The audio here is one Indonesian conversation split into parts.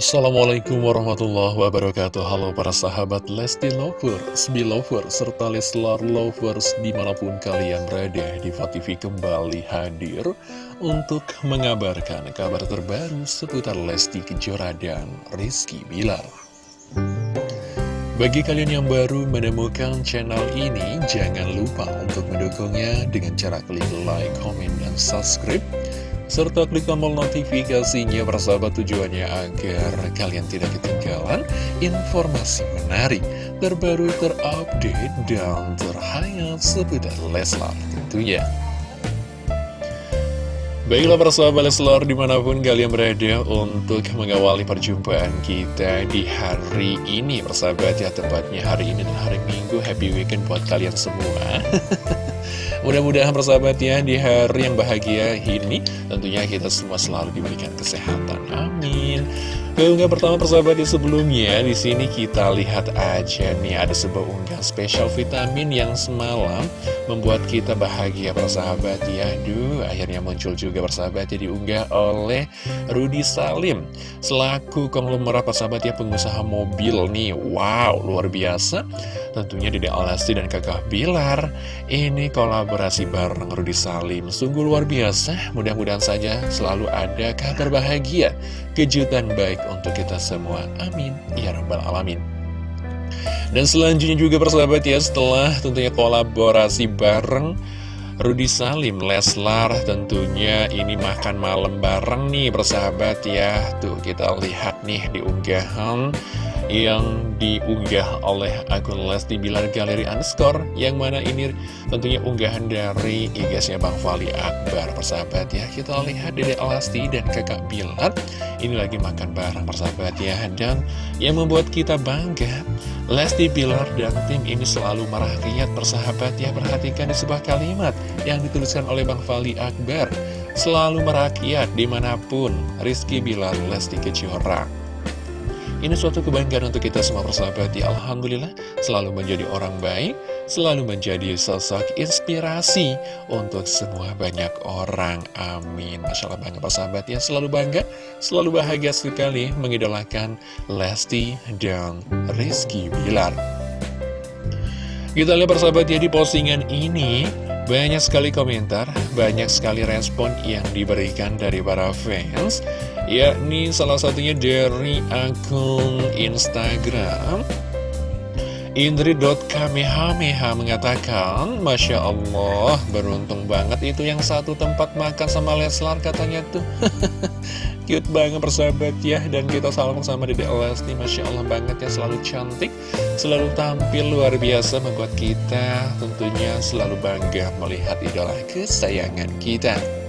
Assalamualaikum warahmatullahi wabarakatuh. Halo para sahabat Lesti Lovers, Belovers, serta Leslar Lovers di mana pun kalian berada Diva TV kembali hadir untuk mengabarkan kabar terbaru seputar Lesti Kejora dan Rizky Bilar. Bagi kalian yang baru menemukan channel ini, jangan lupa untuk mendukungnya dengan cara klik like, comment, dan subscribe serta klik tombol notifikasinya persahabat tujuannya agar kalian tidak ketinggalan informasi menarik, terbaru, terupdate, dan terhangat seputar Leslar tentunya. Baiklah persahabat Leslar di mana pun kalian berada untuk mengawali perjumpaan kita di hari ini Persahabat ya tepatnya hari ini dan hari Minggu Happy Weekend buat kalian semua Mudah-mudahan persahabat ya di hari yang bahagia ini tentunya kita semua selalu diberikan kesehatan. Amin. Keunggah pertama persahabat di sebelumnya di sini kita lihat aja nih ada sebuah unggah spesial vitamin yang semalam membuat kita bahagia persahabat ya. Duh, akhirnya muncul juga persahabat ya diunggah oleh Rudi Salim selaku konglomerat persahabat ya pengusaha mobil nih. Wow, luar biasa. Tentunya Dede Alasti dan Kakak Bilar Ini kolaborasi bareng Rudi Salim Sungguh luar biasa. Mudah-mudahan saja selalu ada kabar bahagia Kejutan baik untuk kita semua. Amin. Ya Rabbal Alamin. Dan selanjutnya juga persahabat ya setelah tentunya kolaborasi bareng Rudi Salim, Leslar tentunya ini makan malam bareng nih persahabat ya. Tuh kita lihat nih di unggahan yang diunggah oleh akun Lesti Bilar Galeri Underscore yang mana ini tentunya unggahan dari igasnya Bang Fali Akbar. Persahabat ya kita lihat Dede Lesti dan kakak Bilar. Ini lagi makan bareng persahabat ya. Dan yang membuat kita bangga Lesti Bilar dan tim ini selalu merakyat persahabat ya. Perhatikan di sebuah kalimat yang dituliskan oleh Bang Fali Akbar. Selalu merakyat di mana pun Rizky Bilar Lesti Kejora ini suatu kebanggaan untuk kita semua persahabat. Ya Alhamdulillah selalu menjadi orang baik Selalu menjadi sosok inspirasi untuk semua banyak orang. Amin. Masya Allah bangga persahabat. Ya Selalu bangga, selalu bahagia sekali Mengidolakan Lesti dan Rizky Bilar. Kita lihat persahabat ya di postingan ini banyak sekali komentar, banyak sekali respon yang diberikan dari para fans yakni salah satunya dari akun Instagram. Indri.kamehameha mengatakan Masya Allah beruntung banget itu yang satu tempat makan sama Leslar katanya tuh. Cute banget persahabat ya Dan kita salam sama Dede Lesti. Masya Allah banget ya selalu cantik Selalu tampil luar biasa membuat kita tentunya selalu bangga melihat idola kesayangan kita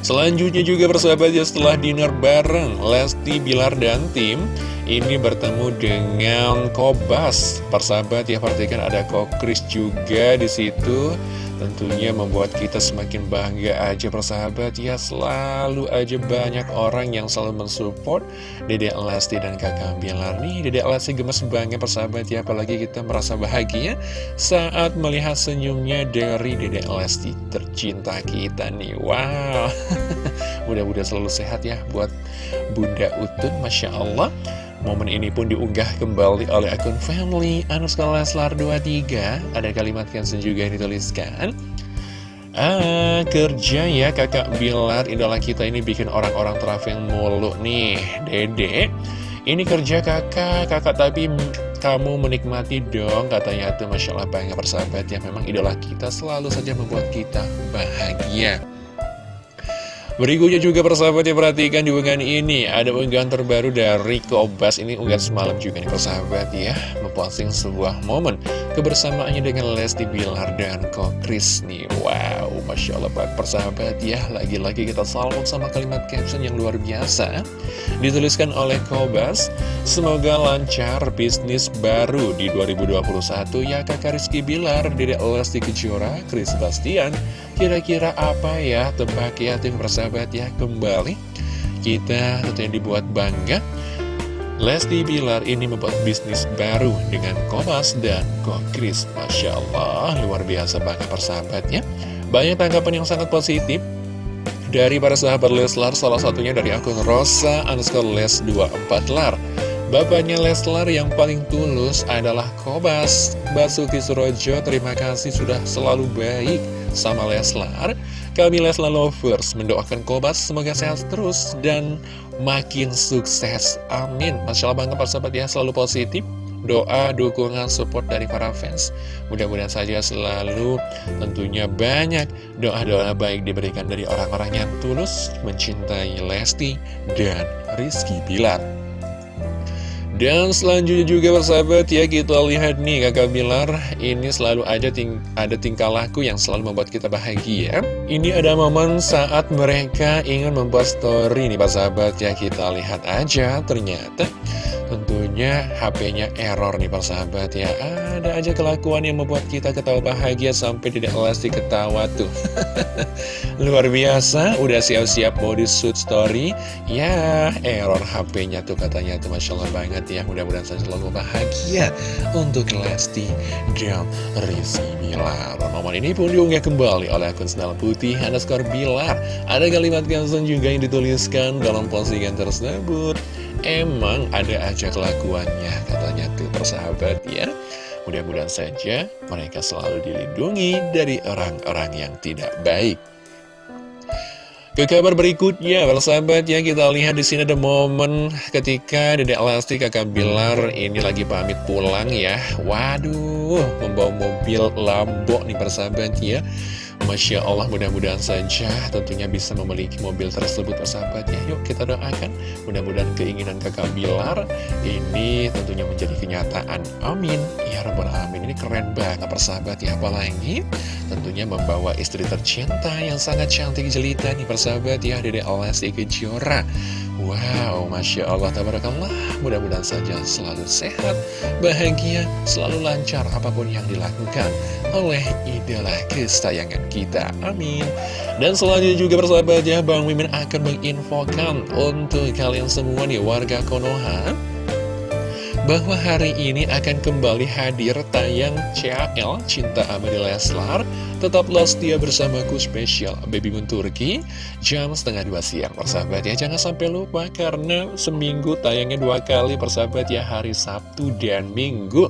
Selanjutnya juga persahabat ya setelah dinner bareng Lesti, Bilar, dan tim Ini bertemu dengan Kobas. Persahabat ya perhatikan ada Kokris juga di situ Tentunya membuat kita semakin bangga aja persahabat. Ya Selalu aja banyak orang yang selalu mensupport Dede Lesti dan kakak Bilar. Nih Dede Lesti gemes banget persahabat ya. Apalagi kita merasa bahagia saat melihat senyumnya dari Dede Lesti tercinta kita nih. Wow. Mudah-mudahan selalu sehat ya buat Bunda Utun Masya Allah Momen ini pun diunggah kembali oleh akun family Anuskala Leslar 23 Ada kalimat caption juga yang dituliskan. Ah, kerja ya kakak Bilar. Idola kita ini bikin orang-orang traveling mulu nih. Dede Ini kerja kakak, kakak tapi kamu menikmati dong Katanya tuh. Masya Allah bangga persahabat ya Memang idola kita selalu saja membuat kita bahagia Berikutnya juga persahabat yang perhatikan di unggahan ini. Ada unggahan terbaru dari Kobas. Ini unggahan semalam juga nih persahabat ya. Memposting sebuah momen Kebersamaannya dengan Lesti Bilar dan Kokris nih Wow, Masya Allah Pak. Persahabat ya Lagi-lagi kita salam sama kalimat caption yang luar biasa. Dituliskan oleh Kobas Semoga lancar bisnis baru di 2021 Ya kakak Rizky Bilar, Dedek Lesti Kejora, Chris Bastian Kira-kira apa ya tebak ya tim persahabat ya kembali Kita tentunya dibuat bangga. Lesti Bilar ini membuat bisnis baru dengan Komas dan Kokris. Masya Allah luar biasa banget persahabat ya Banyak tanggapan yang sangat positif dari para sahabat Leslar, salah satunya dari akun Rosa underscore Les 24 Lar. Bapaknya Leslar yang paling tulus adalah Kobas Basuki Surojo, terima kasih sudah selalu baik sama Leslar Kami Leslar Lovers mendoakan Kobas semoga sehat terus dan makin sukses Amin Masya Allah banget sahabat ya selalu positif doa, dukungan, support dari para fans. Mudah-mudahan saja selalu tentunya banyak doa-doa baik diberikan dari orang-orang yang tulus mencintai Lesti dan Rizky Bilar. Dan selanjutnya juga persahabat ya kita lihat nih kakak Bilar. Ini selalu aja ting ada tingkah laku yang selalu membuat kita bahagia. Ini ada momen saat mereka ingin membuat story nih persahabat ya kita lihat aja ternyata Tentunya HP-nya error nih persahabat ya. Ada aja kelakuan yang membuat kita ketawa bahagia sampai tidak elastik ketawa tuh. Luar biasa, udah siap-siap di shoot story. Ya error HP-nya tuh katanya tuh Masya Allah banget ya. Mudah-mudahan saya selalu bahagia untuk Lesti dan Rizky Bilar. Nomor ini pun diunggah kembali oleh akun Senal Putih underscore Bilar. Ada kalimat kansen juga yang dituliskan dalam postingan tersebut Emang ada aja kelakuannya katanya tuh persahabat ya Mudah-mudahan saja mereka selalu dilindungi dari orang-orang yang tidak baik ke kabar berikutnya, persahabat ya kita lihat di sini ada momen ketika Dedek Lesti kakak Bilar ini lagi pamit pulang ya. Waduh, membawa mobil Lambo nih persahabat ya. Masya Allah mudah-mudahan saja tentunya bisa memiliki mobil tersebut persahabat ya Yuk kita doakan. Mudah-mudahan keinginan kakak Bilar ini tentunya menjadi kenyataan. Amin. Ya Rabbal Alamin. Ini keren banget persahabat ya Apalagi tentunya membawa istri tercinta yang sangat cantik jelita nih persahabat ya Dede Alesti Kejora Wow, Masya Allah, Tabarakallah. Mudah-mudahan saja selalu sehat, bahagia, selalu lancar apa pun yang dilakukan oleh idola kesayangan kita. Amin. Dan selanjutnya juga persahabat ya Bang Mimin akan menginfokan untuk kalian semua nih warga Konoha bahwa hari ini akan kembali hadir tayang CAL Cinta Abadi Leslar. Tetaplah setia bersamaku spesial Baby Moon Turki. Jam setengah dua siang persahabat ya. Jangan sampai lupa karena seminggu tayangnya dua kali persahabat ya hari Sabtu dan Minggu.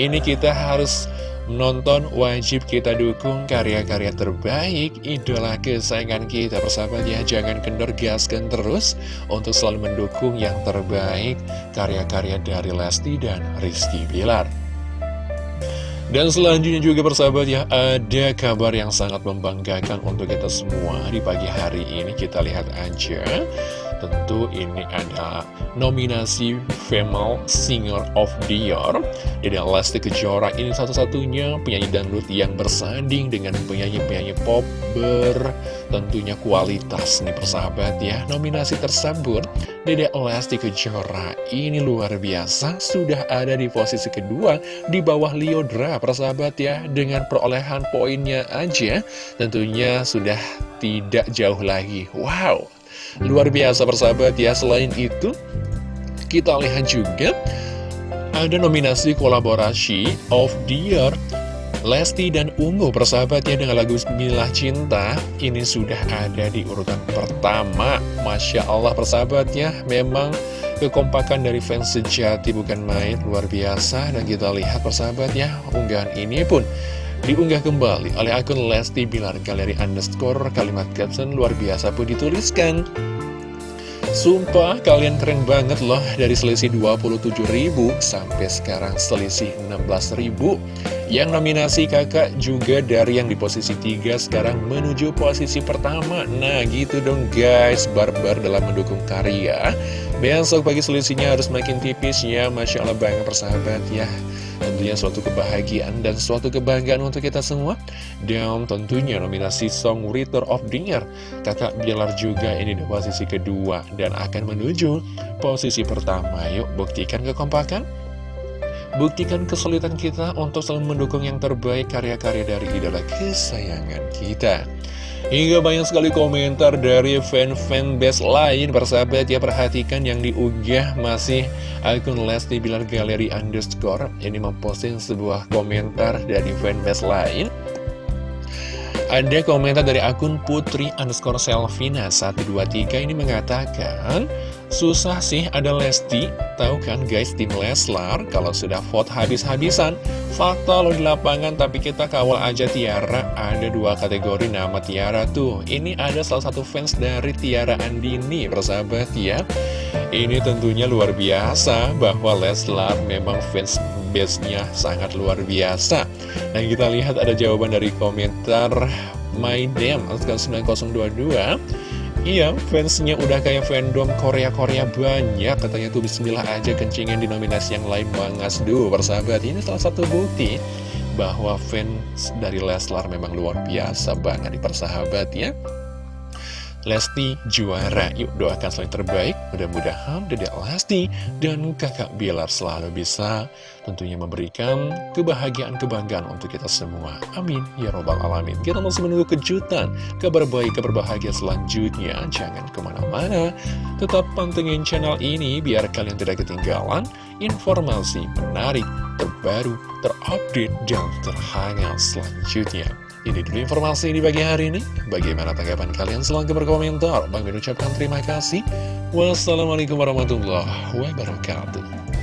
Ini kita harus Menonton wajib kita dukung karya-karya terbaik idola kesayangan kita persahabat ya. Jangan kendor gaskan terus untuk selalu mendukung yang terbaik karya-karya dari Lesti dan Rizky Bilar. Dan selanjutnya juga persahabat ya, ada kabar yang sangat membanggakan untuk kita semua di pagi hari ini. Kita lihat aja tentu ini ada nominasi Female Singer of the Year. Jadi Lesti Kejora ini satu-satunya penyanyi dangdut yang bersanding dengan penyanyi-penyanyi pop ber tentunya kualitas nih persahabat ya. Nominasi tersebut Dede Lesti Kejora ini luar biasa Sudah ada di posisi kedua di bawah Liodra persahabat ya Dengan perolehan poinnya aja. Tentunya sudah tidak jauh lagi. Wow Luar biasa persahabat ya Selain itu Kita lihat juga Ada nominasi kolaborasi of the year Lesti dan Ungu persahabatnya dengan lagu Bismillah Cinta. Ini sudah ada di urutan pertama. Masya Allah persahabatnya Memang kekompakan dari fans sejati bukan main Luar biasa. Dan kita lihat persahabatnya Unggahan ini pun Diunggah kembali oleh akun Lesti Bilar Galeri Underscore Kalimat caption luar biasa pun dituliskan. Sumpah kalian keren banget loh Dari selisih 27.000 sampai sekarang selisih 16.000 Yang nominasi kakak juga dari yang di posisi 3 sekarang menuju posisi pertama. Nah gitu dong guys. Barbar dalam mendukung karya. Besok pagi selisihnya harus makin tipis ya. Masya Allah banget persahabat ya Tentunya suatu kebahagiaan dan suatu kebanggaan untuk kita semua. Dan tentunya nominasi Song Writer of the Year. Kakak Bilar juga ini di posisi kedua Dan akan menuju posisi pertama. Yuk buktikan kekompakan. Buktikan kesulitan kita untuk selalu mendukung yang terbaik karya-karya dari idola kesayangan kita Hingga banyak sekali komentar dari fan-fan best lain Persahabat ya perhatikan yang diunggah masih akun Lesti Bilar Galeri Underscore. Ini memposting sebuah komentar dari fan best lain. Ada komentar dari akun Putri underscore Selvina 123 ini mengatakan Susah sih ada Lesti Tahu kan guys tim Leslar Kalau sudah vote habis-habisan. Fakta lo di lapangan tapi kita kawal aja Tiara. Ada dua kategori nama Tiara tuh. Ini ada salah satu fans dari Tiara Andini Persahabat ya. Ini tentunya luar biasa Bahwa Leslar memang fans base-nya sangat luar biasa. Dan kita lihat ada jawaban dari komentar My Damn 9022 Iya, fansnya udah kayak fandom Korea-Korea banyak. Katanya tuh bismillah aja kencingin di nominasi yang lain bangas Duh, persahabat Ini salah satu bukti bahwa fans dari Leslar memang luar biasa banget di persahabat ya Lesti juara. Yuk doakan selain terbaik. Mudah-mudahan Dedek Lesti dan kakak Bilar selalu bisa Tentunya memberikan kebahagiaan, kebanggaan untuk kita semua. Amin. Ya Robbal Alamin. Kita masih menunggu kejutan Kabar baik, kabar bahagia selanjutnya. Jangan ke mana-mana. Tetap pantengin channel ini Biar kalian tidak ketinggalan Informasi menarik, terbaru, terupdate, dan terhangat selanjutnya ini dulu informasi di pagi hari ini. Bagaimana tanggapan kalian? Silahkan berkomentar. Bang ucapkan terima kasih. Wassalamualaikum warahmatullahi wabarakatuh.